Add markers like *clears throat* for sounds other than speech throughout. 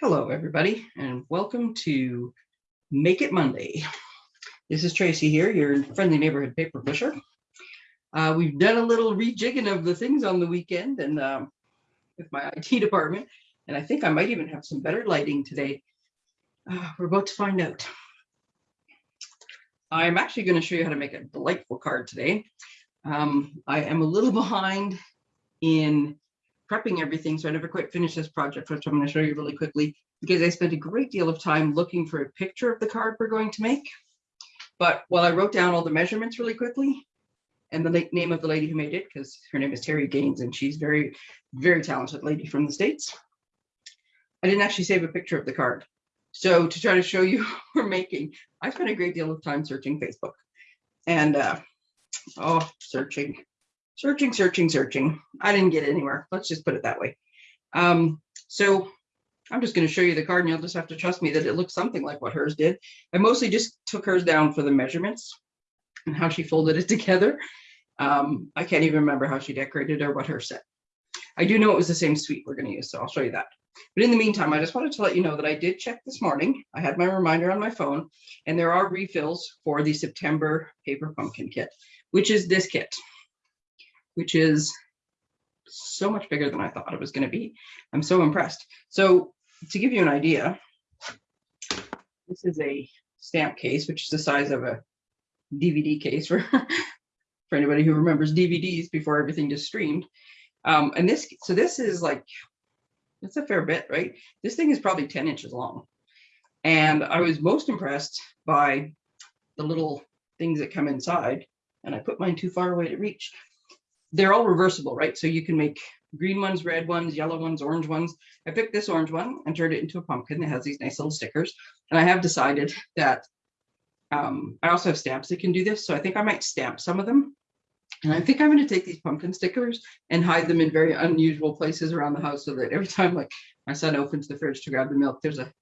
Hello, everybody, and welcome to Make It Monday. This is Tracy here, your friendly neighborhood paper pusher. Uh, we've done a little rejigging of the things on the weekend and um, with my IT department, and I think I might even have some better lighting today. Uh, we're about to find out. I'm actually going to show you how to make a delightful card today. Um, I am a little *laughs* behind in prepping everything, so I never quite finished this project, which I'm going to show you really quickly, because I spent a great deal of time looking for a picture of the card we're going to make. But while I wrote down all the measurements really quickly, and the name of the lady who made it, because her name is Terry Gaines, and she's very, very talented lady from the States, I didn't actually save a picture of the card. So to try to show you *laughs* we're making, I spent a great deal of time searching Facebook. And uh, oh, searching, searching, searching, searching. I didn't get anywhere. Let's just put it that way. Um, so I'm just going to show you the card and you'll just have to trust me that it looks something like what hers did. I mostly just took hers down for the measurements and how she folded it *laughs* together. Um, I can't even remember how she decorated or what her set. I do know it was the same suite we're going to use, so I'll show you that. But in the meantime, I just wanted to let you know that I did check this morning. I had my reminder on my phone, and there are refills for the September paper pumpkin kit, which is this kit which is so much bigger than I thought it was going to be. I'm so impressed. So to give you an idea, this is a stamp case, which is the size of a DVD case for, *laughs* for anybody who remembers DVDs before everything just streamed. Um, and this, so this is like, it's a fair bit, right? This thing is probably 10 inches long. And I was most impressed by the little things that come inside. And I put mine too far away to reach they're all reversible, right? So you can make green ones, red ones, yellow ones, orange ones. I picked this orange one and turned it into a pumpkin that has these nice little stickers. And I have decided that um, I also have stamps that can do this. So I think I might stamp some of them. And I think I'm going to take these pumpkin stickers and hide them in very unusual places around the house so that every time like my son opens the fridge to grab the milk, there's a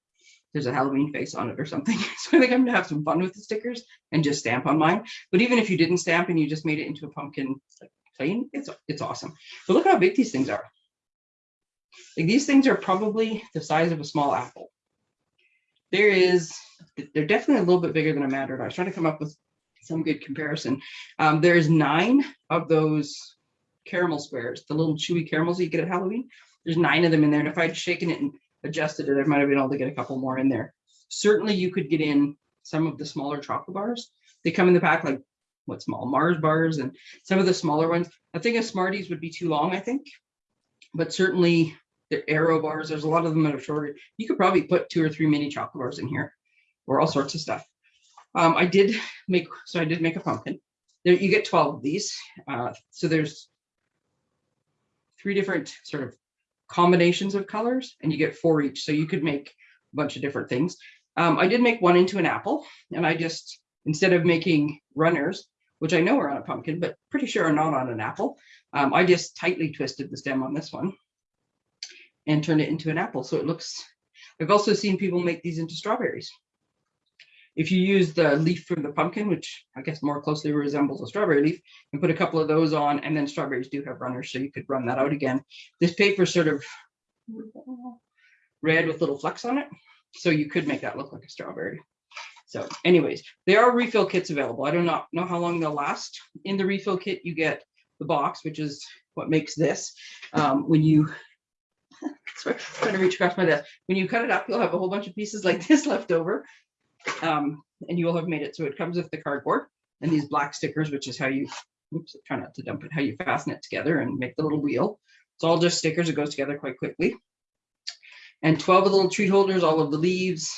there's a Halloween face on it or something. *laughs* So I think I'm gonna have some fun with the stickers and just stamp on mine. But even if you didn't stamp and you just made it into a pumpkin like plain, it's, it's awesome. But look how big these things are. Like these things are probably the size of a small apple. There is, they're definitely a little bit bigger than a mattered. I was trying to come up with some good comparison. Um, there's nine of those caramel squares, the little chewy caramels you get at Halloween. There's nine of them in there. And if I'd shaken it and adjusted it, I might have been able to get a couple more in there. Certainly you could get in some of the smaller chocolate bars. They come in the pack like what small Mars bars and some of the smaller ones. I think a Smarties would be too long, I think, but certainly the Aero bars, there's a lot of them that are shorter. You could probably put two or three mini chocolate bars in here or all sorts of stuff. Um, I did make, so I did make a pumpkin. There, you get 12 of these. Uh, so there's three different sort of combinations of colors and you get four each. So you could make a bunch of different things. Um, I did make one into an apple and I just, instead of making runners, which I know are on a pumpkin, but pretty sure are not on an apple. Um, I just tightly twisted the stem on this one and turned it into an apple. So it looks, I've also seen people make these into strawberries. If you use the leaf from the pumpkin, which I guess more closely resembles a strawberry leaf, and put a couple of those on, and then strawberries do have runners, so you could run that out again. This paper sort of red with little flecks on it, so you could make that look like a strawberry. So anyways, there are refill kits available. I do not know how long they'll last. In the refill kit, you get the box, which is what makes this. Um, when you, *laughs* sorry, trying to reach across my desk. When you cut it up, you'll have a whole bunch of pieces like *laughs* this left over. Um, and you will have made it so it comes with the cardboard and these black stickers, which is how you, oops, try not to dump it, how you fasten it together and make the little wheel. It's all just stickers. It goes together quite quickly. And 12 of the little treat holders, all of the leaves,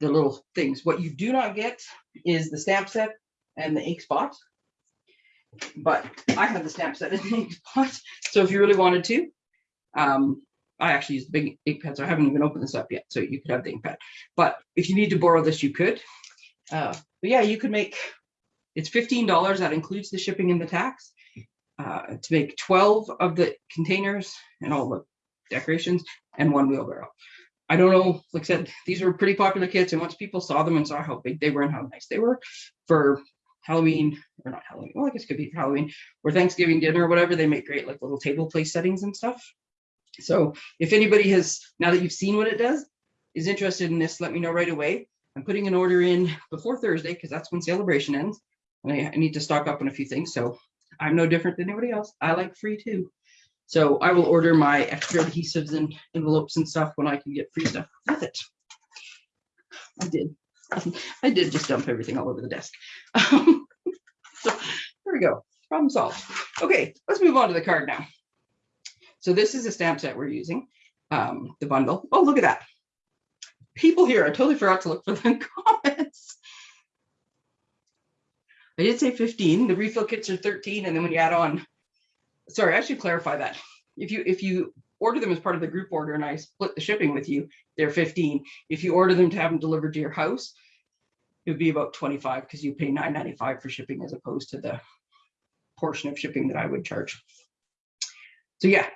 the little things. What you do not get is the stamp set and the ink spot. But I have the stamp set and the ink spot. So if you really wanted to, um, I actually use the big ink pad, so I haven't even opened this up yet. So you could have the ink pad. But if you need to borrow this, you could. Uh, but yeah, you could make, it's $15. That includes the shipping and the tax. Uh, to make 12 of the containers and all the decorations and one wheelbarrow. I don't know, like I said, these were pretty popular kits. And once people saw them and saw how big they were and how nice they were for Halloween, or not Halloween, well, I guess it could be for Halloween or Thanksgiving dinner or whatever, they make great like little table place settings and stuff. So if anybody has, now that you've seen what it does, is interested in this, let me know right away. I'm putting an order in before Thursday because that's when celebration ends. And I, I need to stock up on a few things. So I'm no different than anybody else. I like free too. So I will order my extra adhesives and envelopes and stuff when I can get free stuff with it. I did. *laughs* I did just dump everything all over the desk. *laughs* so there we go. Problem solved. Okay, let's move on to the card now. So this is a stamp set we're using, um, the bundle. Oh, look at that. People here, I totally forgot to look for the *laughs* comments. I did say 15. The refill kits are 13, and then when you add on, sorry, I should clarify that. If you if you order them as part of the group order and I split the shipping with you, they're 15. If you order them to have them delivered to your house, it would be about 25 because you pay 9.95 for shipping as opposed to the portion of shipping that I would charge. So yeah,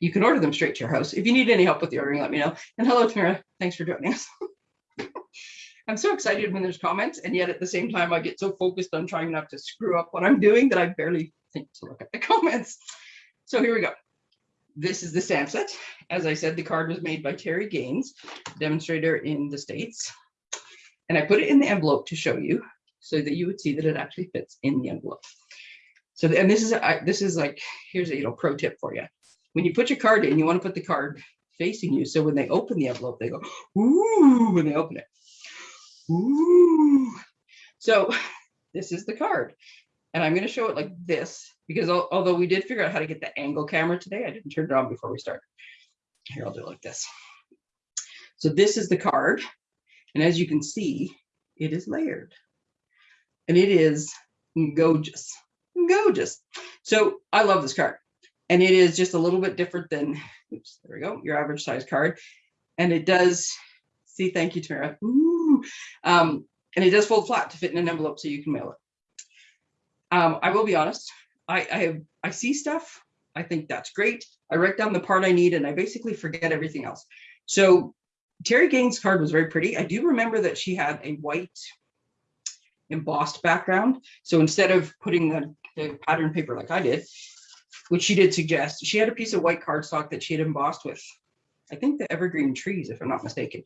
you can order them straight to your house. If you need any help with the ordering, let me know. And hello, Tamara. Thanks for joining us. *laughs* I'm so excited when there's comments, and yet at the same time, I get so focused on trying not to screw up what I'm doing that I barely to look at the *laughs* comments. So here we go. This is the stamp set. As I said, the card was made by Terry Gaines, demonstrator in the States. And I put it in the envelope to show you so that you would see that it actually fits in the envelope. So, and this is, I, this is like, here's a you know, pro tip for you. When you put your card in, you want to put the card facing you. So when they open the envelope, they go, ooh, when they open it. Ooh. So *laughs* this is the card. And I'm going to show it like this because al although we did figure out how to get the angle camera today, I didn't turn it on before we started. Here, I'll do it like this. So this is the card. And as you can see, it is layered. And it is gorgeous, gorgeous. So I love this card. And it is just a little bit different than, oops, there we go, your average size card. And it does, see, thank you, Tamara. Ooh, um, and it does fold flat to fit in an envelope so you can mail it. Um, I will be honest, I, I, I see stuff, I think that's great. I write down the part I need and I basically forget everything else. So Terry Gaines' card was very pretty. I do remember that she had a white embossed background. So instead of putting the, the pattern paper like I did, which she did suggest, she had a piece of white cardstock that she had embossed with, I think the evergreen trees, if I'm not mistaken.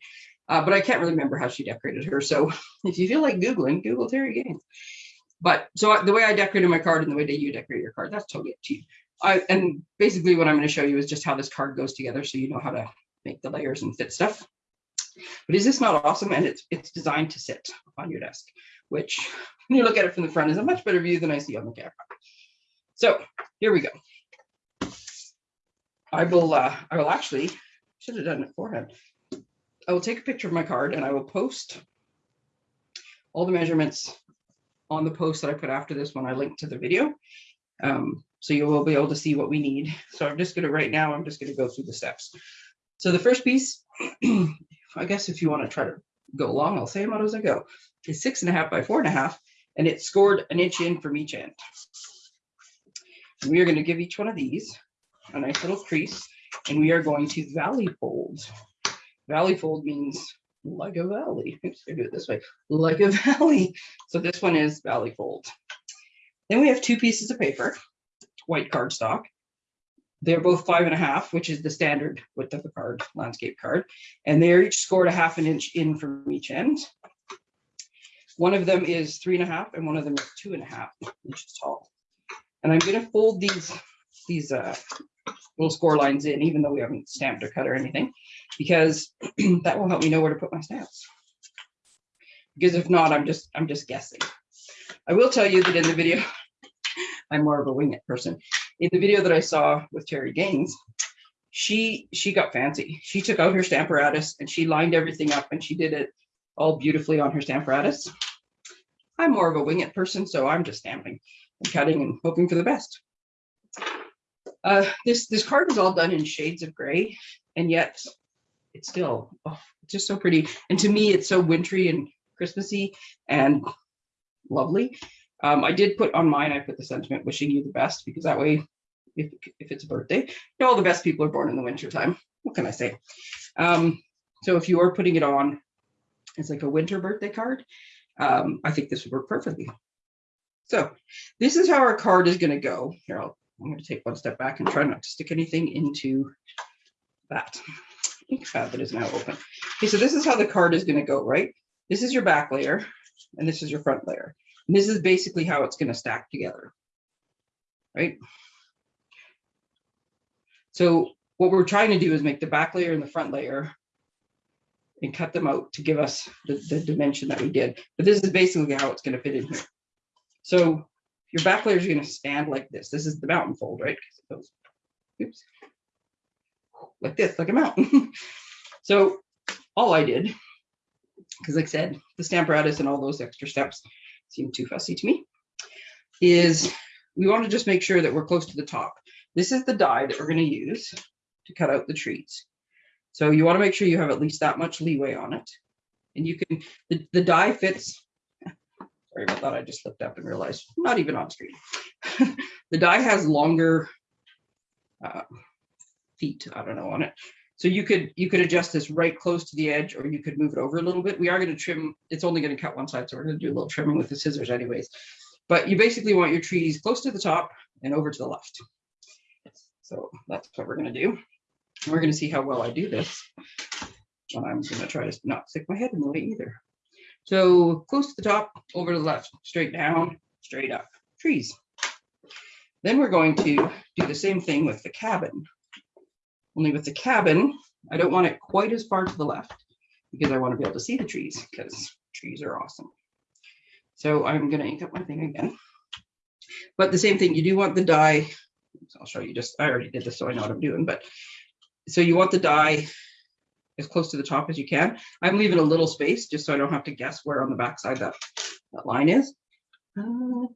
Uh, but I can't really remember how she decorated her. So *laughs* if you feel like Googling, Google Terry Gaines. But so the way I decorated my card and the way that you decorate your card, that's totally up to you. I, and basically what I'm going to show you is just how this card goes together so you know how to make the layers and fit stuff. But is this not awesome? And it's it's designed to sit on your desk, which when you look at it from the front is a much better view than I see on the camera. So here we go. I will uh, I will actually should have done it beforehand. I will take a picture of my card and I will post all the measurements on the post that I put after this when I link to the video. Um, so you will be able to see what we need. So I'm just going to right now, I'm just going to go through the steps. So the first piece, *clears throat* I guess if you want to try to go along, I'll say them out as I go, is six and a half by four and a half, and it's scored an inch in from each end. We are going to give each one of these a nice little crease, and we are going to valley fold. Valley fold means like a valley. *laughs* I do it this way, like a valley. So this one is valley fold. Then we have two pieces of paper, white cardstock. They're both five and a half, which is the standard width of a card, landscape card. And they're each scored a half an inch in from each end. One of them is three and a half and one of them is two and a half inches tall. And I'm gonna fold these, these uh, little score lines in, even though we haven't stamped or cut or anything, because *clears throat* that will help me know where to put my stamps. Because if not, I'm just, I'm just guessing. I will tell you that in the video, *laughs* I'm more of a wing it person. In the video that I saw with Terry Gaines, she she got fancy. She took out her Stamparatus and she lined everything up and she did it all beautifully on her Stamparatus. I'm more of a wing it person, so I'm just stamping and cutting and hoping for the best. Uh, this this card is all done in shades of gray, and yet it's still oh, it's just so pretty. And to me, it's so wintry and Christmassy and lovely. Um, I did put on mine, I put the sentiment wishing you the best because that way, if, if it's a birthday, you know, all the best people are born in the winter time. What can I say? Um, so if you are putting it on as like a winter birthday card, um, I think this would work perfectly. So this is how our card is going to go. Here, I'll, I'm going to take one step back and try not to stick anything into that. Ink that is now open. Okay, so this is how the card is going to go, right? This is your back layer, and this is your front layer. And this is basically how it's going to stack together, right? So what we're trying to do is make the back layer and the front layer and cut them out to give us the, the dimension that we did. But this is basically how it's going to fit in here. So your back layer is going to stand like this. This is the mountain fold, right? oops, like this, like a mountain. *laughs* so all I did, because like I said, the stamp Stamparatus and all those extra steps seem too fussy to me, is we want to just make sure that we're close to the top. This is the die that we're going to use to cut out the trees. So you want to make sure you have at least that much leeway on it. And you can, the, the die fits, *laughs* sorry about that, I just looked up and realized, not even on screen. *laughs* the die has longer uh, feet, I don't know, on it. So you could you could adjust this right close to the edge or you could move it over a little bit. We are going to trim, it's only going to cut one side, so we're going to do a little trimming with the scissors anyways. But you basically want your trees close to the top and over to the left. So that's what we're going to do. We're going to see how well I do this. And I'm going to try to not stick my head in the way either. So close to the top, over to the left, straight down, straight up, trees. Then we're going to do the same thing with the cabin. Only with the cabin, I don't want it quite as far to the left because I want to be able to see the trees because trees are awesome. So I'm going to ink up my thing again. But the same thing, you do want the die. I'll show you just, I already did this, so I know what I'm doing, but so you want the die as close to the top as you can. I'm leaving a little space just so I don't have to guess where on the backside that, that line is. Uh,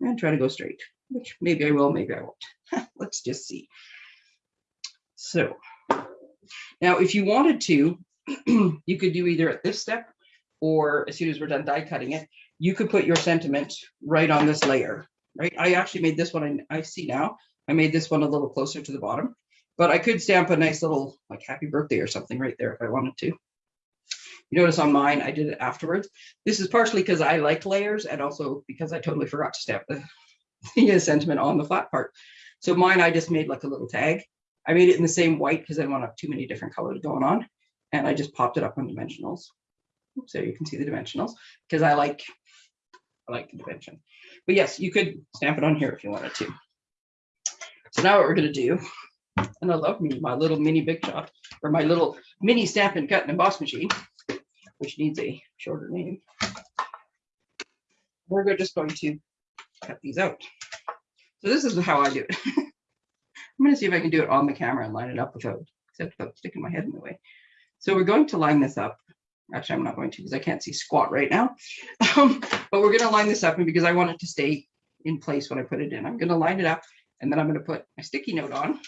and try to go straight, which maybe I will, maybe I won't. *laughs* Let's just see. So now if you wanted to, *clears throat* you could do either at this step or as soon as we're done die cutting it, you could put your sentiment right on this layer, right? I actually made this one, I see now, I made this one a little closer to the bottom. But I could stamp a nice little like happy birthday or something right there if I wanted to. You notice on mine, I did it afterwards. This is partially because I like layers and also because I totally forgot to stamp the, *laughs* the sentiment on the flat part. So mine, I just made like a little tag. I made it in the same white because I don't want to have too many different colors going on. And I just popped it up on dimensionals. So you can see the dimensionals because I like, I like the dimension. But yes, you could stamp it on here if you wanted to. So now what we're going to do and I love me, my little mini Big Shot, or my little mini stamp and cut and emboss machine, which needs a shorter name. We're just going to cut these out. So this is how I do it. *laughs* Going to see if I can do it on the camera and line it up without, except without sticking my head in the way. So we're going to line this up. Actually, I'm not going to because I can't see squat right now. *laughs* Um, but we're going to line this up and because I want it to stay in place when I put it in. I'm going to line it up and then I'm going to put my sticky note on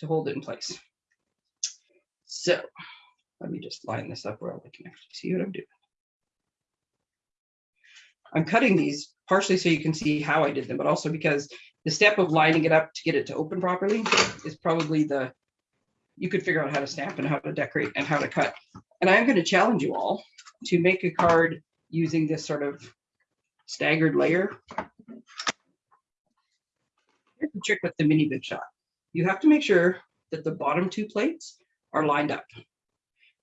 to hold it in place. So let me just line this up where I can actually see what I'm doing. I'm cutting these partially so you can see how I did them, but also because the step of lining it up to get it to open properly is probably the, you could figure out how to stamp and how to decorate and how to cut. And I'm going to challenge you all to make a card using this sort of staggered layer. Here's the trick with the mini big shot you have to make sure that the bottom two plates are lined up.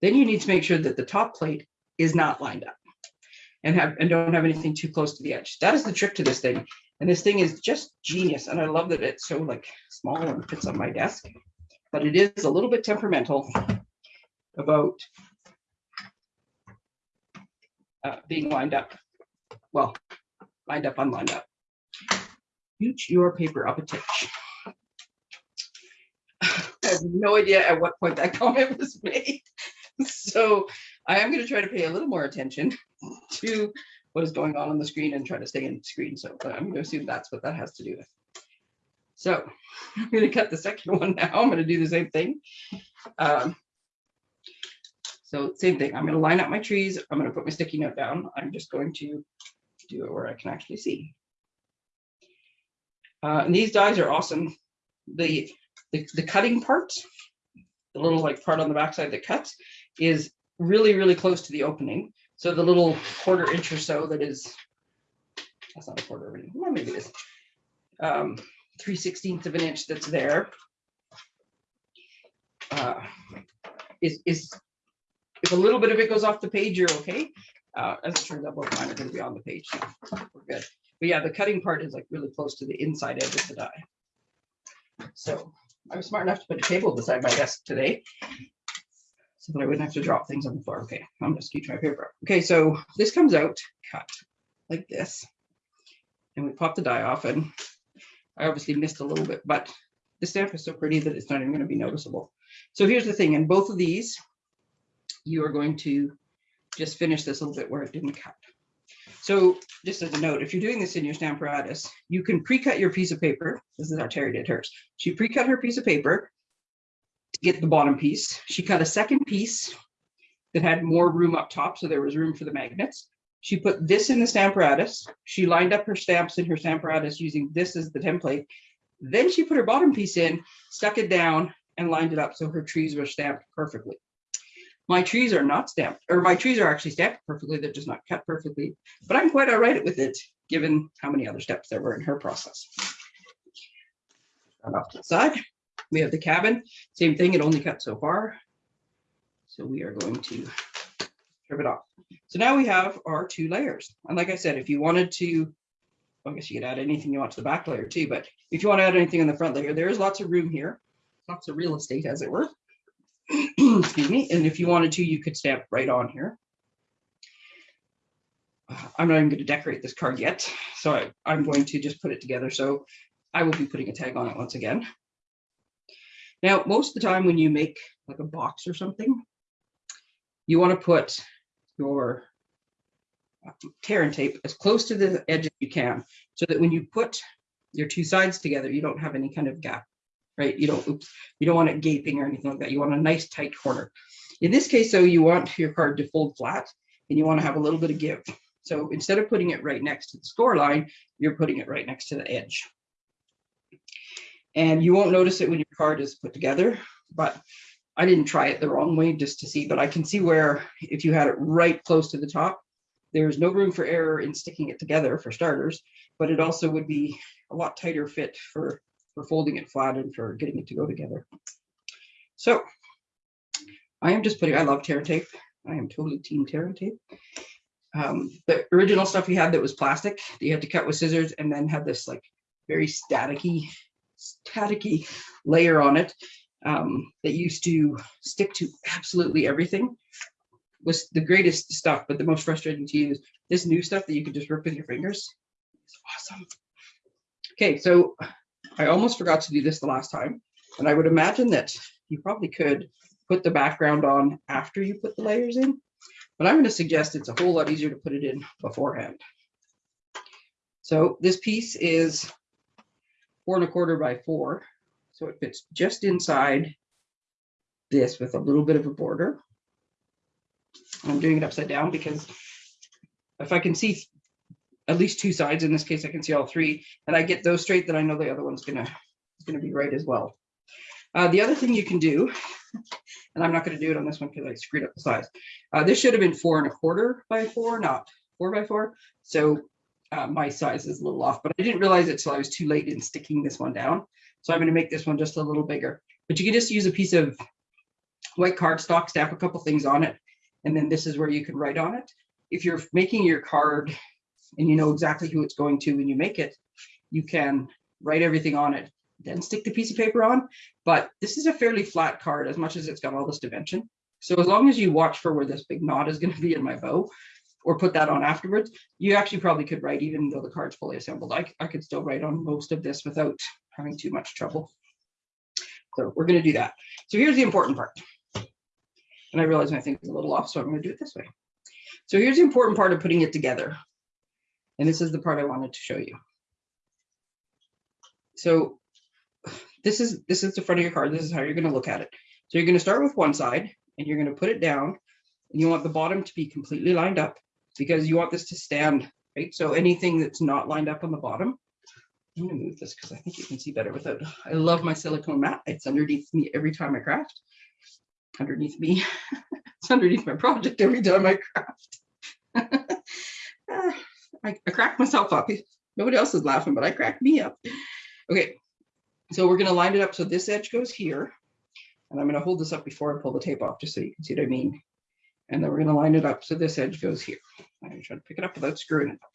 Then you need to make sure that the top plate is not lined up and have and don't have anything too close to the edge. That is the trick to this thing. And this thing is just genius. And I love that it's so like small and fits on my desk, but it is a little bit temperamental about uh, being lined up. Well, lined up, unlined up. Scooch your paper up a touch *sighs* have no idea at what point that *laughs* comment was made. So I am going to try to pay a little more attention to what is going on on the screen and try to stay in the screen. So I'm going to assume that's what that has to do with. So *laughs* I'm going to cut the second *laughs* one now. I'm going to do the same thing. Um, so same thing. I'm going to line up my trees. I'm going to put my sticky note down. I'm just going to do it where I can actually see. Uh, and these dies are awesome. The the, the cutting part, the little like part on the backside that cuts, is really, really close to the opening. So the little quarter inch or so that is, that's not a quarter of an inch, well, maybe it is, um, 3 16ths of an inch that's there. Uh, is, is, if a little bit of it goes off the page, you're okay. Uh, as it turns out, both mine are gonna be on the page, so we're good. But yeah, the cutting part is like really close to the inside edge of the die. So I was smart enough to put a table beside my desk today. So that I wouldn't have to drop things on the floor. Okay, I'm just scoot my paper. Okay, so this comes out cut like this. And we pop the die off and I obviously missed a little bit, but the stamp is so pretty that it's not even gonna be noticeable. So here's the thing, in both of these, you are going to just finish this a little bit where it didn't cut. So just as a note, if you're doing this in your Stamparatus, you can pre-cut your piece of paper. This is how Terry did hers. She pre-cut her piece of paper get the bottom piece. She cut a second piece that had more room up top, so there was room for the magnets. She put this in the Stamparatus. She lined up her stamps in her Stamparatus using this as the template. Then she put her bottom piece in, stuck it down, and lined it up so her trees were stamped perfectly. My trees are not stamped, or my trees are actually stamped perfectly, they're just not cut perfectly, but I'm quite all right with it, given how many other steps there were in her process. Off to the side, we have the cabin, same thing, it only cut so far. So we are going to strip it off. So now we have our two layers. And like I said, if you wanted to, I guess you could add anything you want to the back layer too, but if you want to add anything on the front layer, there is lots of room here, lots of real estate as it were. *clears throat* Excuse me. And if you wanted to, you could stamp right on here. Uh, I'm not even going to decorate this card yet, so I, I'm going to just put it together. So I will be putting a tag on it once again. Now, most of the time when you make like a box or something, you want to put your um, tear and tape as close to the edge as you can so that when you put your two sides together, you don't have any kind of gap, right? You don't, oops, you don't want it gaping or anything like that. You want a nice tight corner. In this case, though, you want your card to fold flat and you want to have a little bit of give. So instead of putting it right next to the score line, you're putting it right next to the edge. And you won't notice it when your card is put together, but I didn't try it the wrong way just to see, but I can see where if you had it right close to the top, there's no room for error in sticking it together for starters, but it also would be a lot tighter fit for, for folding it flat and for getting it to go together. So I am just putting, I love tear tape. I am totally team tear tape. Um, the original stuff we had that was plastic, that you had to cut with scissors and then had this like very staticky, staticky layer on it um, that used to stick to absolutely everything was the greatest stuff, but the most frustrating to use. This new stuff that you can just rip with your fingers is awesome. Okay, so I almost forgot to do this the last time, and I would imagine that you probably could put the background on after you put the layers in, but I'm going to suggest it's a whole lot easier to put it in beforehand. So this piece is four and a quarter by four, so it fits just inside this with a little bit of a border. I'm doing it upside down because if I can see at least two sides, in this case, I can see all three, and I get those straight, then I know the other one's gonna, gonna be right as well. Uh, the other thing you can do, *laughs* and I'm not gonna do it on this one because I screwed up the size. Uh, this should have been four and a quarter by four, not four by four. So uh, my size is a little off, but I didn't realize it till I was too late in sticking this one down. So I'm gonna make this one just a little bigger, but you can just use a piece of white cardstock, stamp a couple things on it, and then this is where you can write on it. If you're making your card and you know exactly who it's going to when you make it, you can write everything on it, then stick the piece of paper on. But this is a fairly flat card as much as it's got all this dimension. So as long as you watch for where this big knot is going to be in my bow, or put that on afterwards, you actually probably could write even though the card's fully assembled. I, I could still write on most of this without having too much trouble. So we're going to do that. So here's the important part. And I realize my thing is a little off, so I'm going to do it this way. So here's the important part of putting it together. And this is the part I wanted to show you. So this is this is the front of your card. This is how you're going to look at it. So you're going to start with one side and you're going to put it down and you want the bottom to be completely lined up because you want this to stand, right? So anything that's not lined up on the bottom, I'm gonna move this because I think you can see better without, I love my silicone mat. It's underneath me every time I craft. Underneath me, *laughs* it's underneath my project every time I craft. *laughs* I, I crack myself up. Nobody else is laughing, but I crack me up. Okay, so we're gonna line it up so this edge goes here And I'm going to hold this up before I pull the tape off, just so you can see what I mean. And then we're going to line it up so this edge goes here. I'm try to pick it up without screwing it up.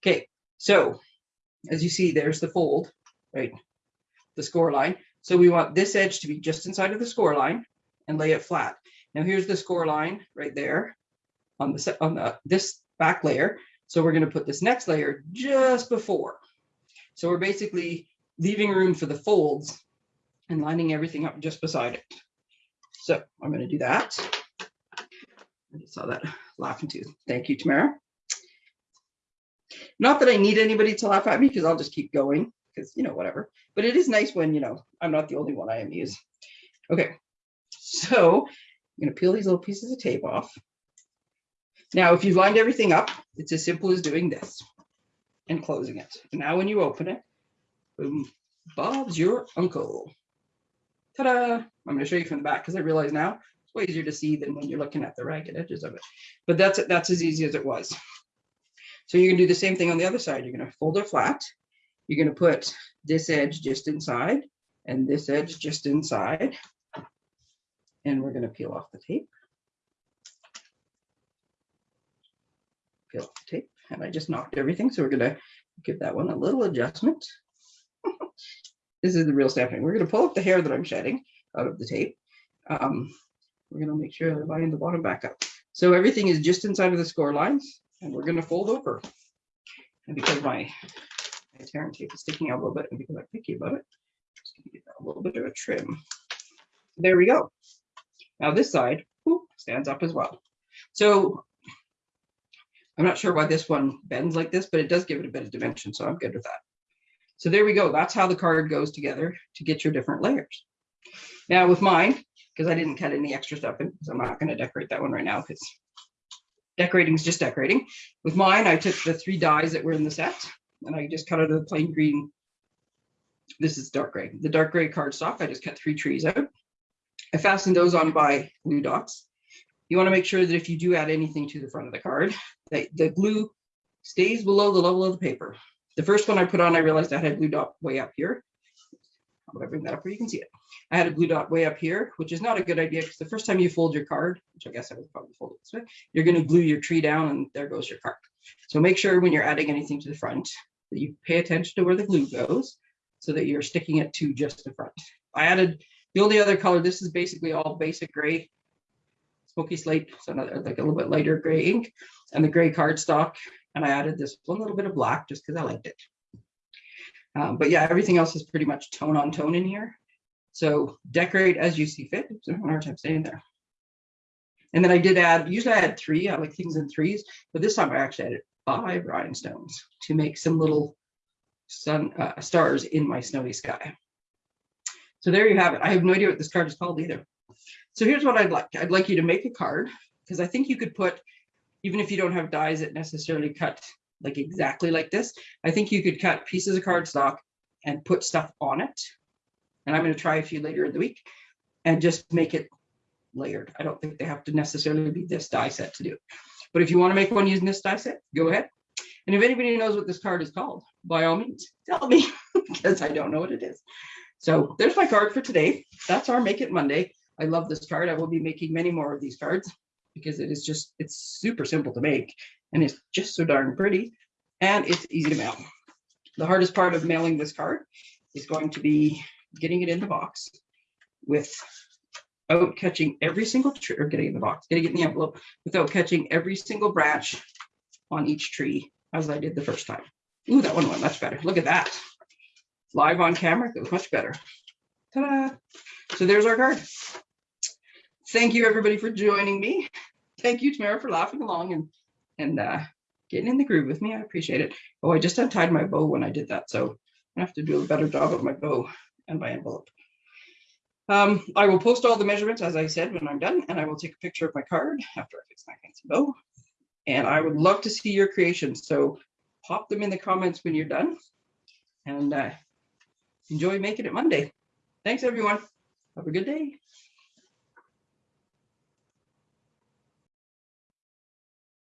Okay, so as you see, there's the fold, right? The score line. So we want this edge to be just inside of the score line and lay it flat. Now here's the score line right there on the on the this back layer. So we're going to put this next layer just before. So we're basically leaving room for the folds and lining everything up just beside it. So I'm going to do that. I just saw that *sighs* laughing too. Thank you, Tamara. Not that I need anybody to laugh at me because I'll just keep going because, you know, whatever. But it is nice when, you know, I'm not the only one I amuse. Okay, so I'm going to peel these little pieces of tape off. Now, if you've lined everything up, it's as simple as doing this and closing it. And now when you open it, boom, Bob's your uncle. Ta-da! I'm going to show you from the back because I realize now it's way easier to see than when you're looking at the ragged edges of it. But that's that's as easy as it was. So you're gonna do the same thing on the other side. You're gonna fold it flat. You're gonna put this edge just inside and this edge just inside. And we're gonna peel off the tape. Peel off the tape. And I just knocked everything. So we're gonna give that one a little adjustment. *laughs* this is the real stamping. We're gonna pull up the hair that I'm shedding out of the tape. Um, we're gonna make sure I line the bottom back up. So everything is just inside of the score lines and we're gonna fold over. And because my, my tearing tape is sticking out a little bit and because I'm picky about it, I'm just gonna give that a little bit of a trim. There we go. Now this side whoop, stands up as well. So I'm not sure why this one bends like this, but it does give it a bit of dimension, so I'm good with that. So there we go. That's how the card goes together to get your different layers. Now with mine, because I didn't cut any extra stuff in, because I'm not going to decorate that one right now because decorating is just decorating. With mine, I took the three dies that were in the set and I just cut out of the plain green. This is dark gray. The dark gray cardstock, I just cut three trees out. I fastened those on by glue dots. You want to make sure that if you do add anything to the front of the card, that the glue stays below the level of the paper. The first one I put on, I realized I had a glue dot way up here. I'm gonna bring that up where you can see it. I had a glue dot way up here, which is not a good idea because the first time you fold your card, which I guess I would probably fold it this way, you're gonna glue your tree down and there goes your card. So make sure when you're adding anything to the front that you pay attention to where the glue goes so that you're sticking it to just the front. I added the only other color, this is basically all basic gray, smoky slate, so another, like a little bit lighter gray ink and the gray cardstock. And I added this one little bit of black just because I liked it. Um, but yeah, everything else is pretty much tone on tone in here. So decorate as you see fit. So I'm hard time staying there. And then I did add, usually I had three, I like things in threes, but this time I actually added five rhinestones to make some little sun uh, stars in my snowy sky. So there you have it. I have no idea what this card is called either. So here's what I'd like. I'd like you to make a card because I think you could put, even if you don't have dies that necessarily cut like mm-hmm. exactly like this. I think you could cut pieces of cardstock and put stuff on it. And I'm going to try a few later in the week and just make it layered. I don't think they have to necessarily be this die set to do it. But if you want to make one using this die set, go ahead. And if anybody knows what this card is called, by all means, tell me *laughs* because I don't know what it is. So there's my card for today. That's our Make It Monday. I love this card. I will be making many more of these cards because it is just, it's super simple to make and it's just so darn pretty and it's easy to mail. The hardest part of mailing this card is going to be getting it in the box without catching every single tree or getting in the box, getting it in the envelope without catching every single branch on each tree as I did the first time. Ooh, that one went much better. Look at that. Live on camera, it was much better. Ta-da! So there's our card. Thank you everybody for joining me. Thank you, Tamara, for laughing along and and uh, getting in the groove with me. I appreciate it. Oh, I just untied my bow when I did that. So I have to do a better job of my bow and my envelope. Um, I will post all the measurements, as I said, when I'm done, and I will take a picture of my card after I fix my fancy bow. And I would love to see your creations. So pop them in the comments when you're done and uh, enjoy making it Monday. Thanks, everyone. Have a good day.